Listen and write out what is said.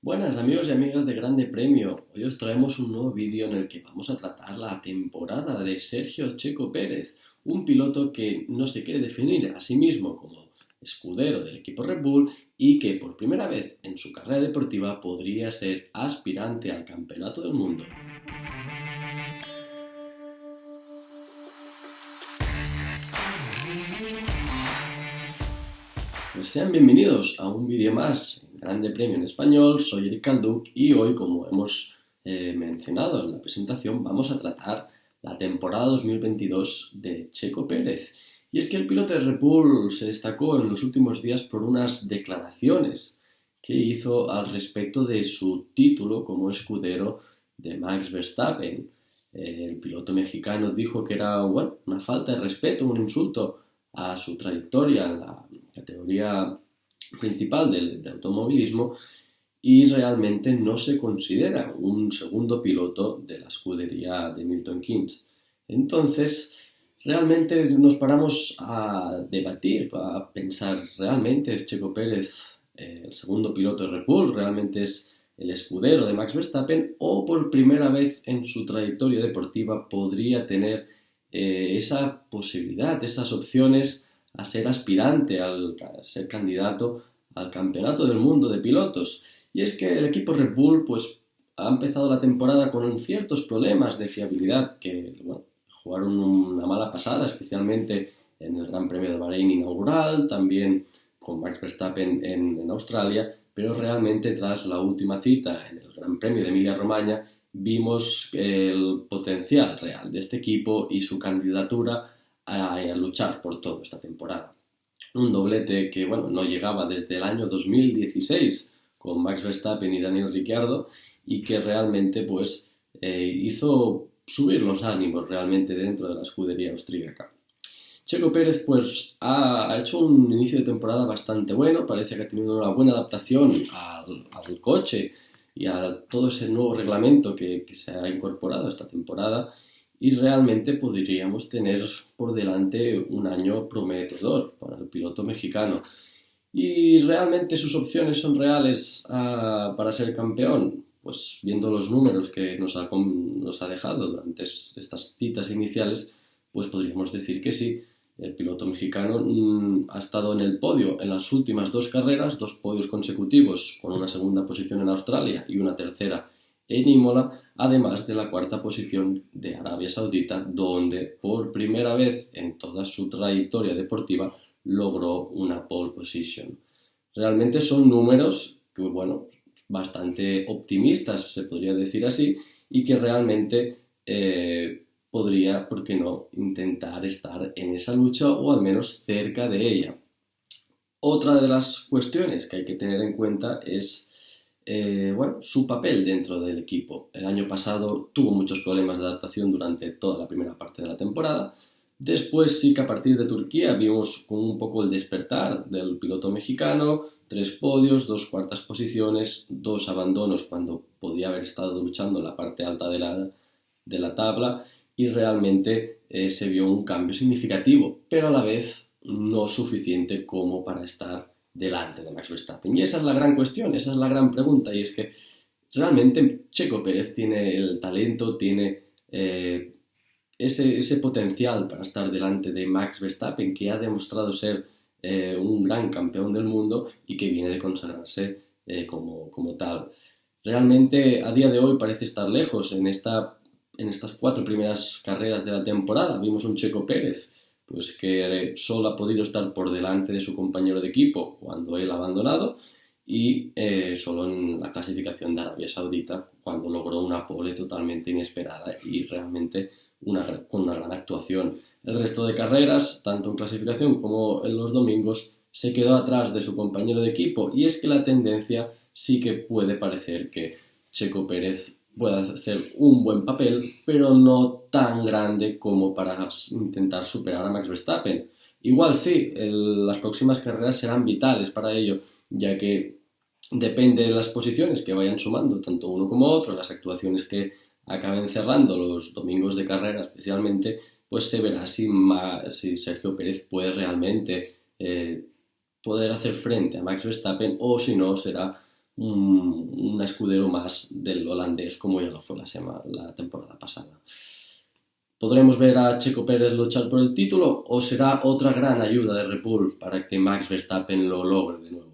Buenas amigos y amigas de Grande Premio. Hoy os traemos un nuevo vídeo en el que vamos a tratar la temporada de Sergio Checo Pérez, un piloto que no se quiere definir a sí mismo como escudero del equipo Red Bull y que por primera vez en su carrera deportiva podría ser aspirante al campeonato del mundo. Pues sean bienvenidos a un vídeo más Grande Premio en Español, soy Eric Calduc y hoy, como hemos eh, mencionado en la presentación, vamos a tratar la temporada 2022 de Checo Pérez. Y es que el piloto de Red Bull se destacó en los últimos días por unas declaraciones que hizo al respecto de su título como escudero de Max Verstappen. el piloto mexicano dijo que era una falta de respeto, un insulto a su trayectoria en la categoría principal del, automovilismo y realmente no se considera un segundo piloto de la escudería de Milton Keynes. Entonces, realmente nos paramos a debatir, a pensar, ¿realmente es Checo Pérez eh, el segundo piloto de Red Bull? ¿Realmente es el escudero de Max Verstappen? ¿O por primera vez en su trayectoria deportiva podría tener eh, esa posibilidad, esas opciones a ser aspirante, al, a ser candidato al campeonato del mundo de pilotos. Y es que el equipo Red Bull pues, ha empezado la temporada con ciertos problemas de fiabilidad que jugaron una mala pasada, especialmente en el Gran Premio de Bahrein inaugural, también con Max Verstappen en, en Australia, pero realmente tras la última cita en el Gran Premio de Emilia-Romagna vimos el potencial real de este equipo y su candidatura a, luchar por todo esta temporada. Un doblete que bueno, no llegaba desde el año 2016 con Max Verstappen y Daniel Ricciardo y que realmente pues eh, hizo subir los ánimos realmente dentro de la escudería austríaca. Checo Pérez pues ha, hecho un inicio de temporada bastante bueno, parece que ha tenido una buena adaptación al, al coche y a todo ese nuevo reglamento que, se ha incorporado esta temporada y realmente podríamos tener por delante un año prometedor para el piloto mexicano. ¿Y realmente sus opciones son reales ah, para ser campeón? Pues viendo los números que nos ha, dejado durante estas citas iniciales, pues podríamos decir que sí. El piloto mexicano mm, ha estado en el podio en las últimas dos carreras, dos podios consecutivos, con una segunda posición en Australia y una tercera en Imola, además de la cuarta posición de Arabia Saudita, donde por primera vez en toda su trayectoria deportiva logró una pole position. Realmente son números que, bueno, bastante optimistas, se podría decir así, y que realmente eh, podría, ¿por qué no?, intentar estar en esa lucha o al menos cerca de ella. Otra de las cuestiones que hay que tener en cuenta es eh, bueno, su papel dentro del equipo. El año pasado tuvo muchos problemas de adaptación durante toda la primera parte de la temporada. Después sí que a partir de Turquía vimos un poco el despertar del piloto mexicano, tres podios, dos cuartas posiciones, dos abandonos cuando podía haber estado luchando en la parte alta de la, de la tabla y realmente eh, se vio un cambio significativo, pero a la vez no suficiente como para estar delante de Max Verstappen. Y esa es la gran cuestión, esa es la gran pregunta, y es que realmente Checo Pérez tiene el talento, tiene eh, ese, potencial para estar delante de Max Verstappen, que ha demostrado ser eh, un gran campeón del mundo y que viene de consagrarse como, como tal. Realmente a día de hoy parece estar lejos en esta en estas cuatro primeras carreras de la temporada. Vimos un Checo Pérez, pues que solo ha podido estar por delante de su compañero de equipo cuando él ha abandonado y eh, solo en la clasificación de Arabia Saudita cuando logró una pole totalmente inesperada y realmente una, con una gran actuación. El resto de carreras, tanto en clasificación como en los domingos, se quedó atrás de su compañero de equipo y es que la tendencia sí que puede parecer que Checo Pérez puede hacer un buen papel, pero no tan grande como para intentar superar a Max Verstappen. Igual sí, las próximas carreras serán vitales para ello, ya que depende de las posiciones que vayan sumando, tanto uno como otro, las actuaciones que acaben cerrando los domingos de carrera especialmente, pues se verá si, si Sergio Pérez puede realmente eh, poder hacer frente a Max Verstappen o si no será un, escudero más del holandés como ya lo fue la, semana, la temporada pasada. ¿Podremos ver a Checo Pérez luchar por el título o será otra gran ayuda de Red para que Max Verstappen lo logre de nuevo?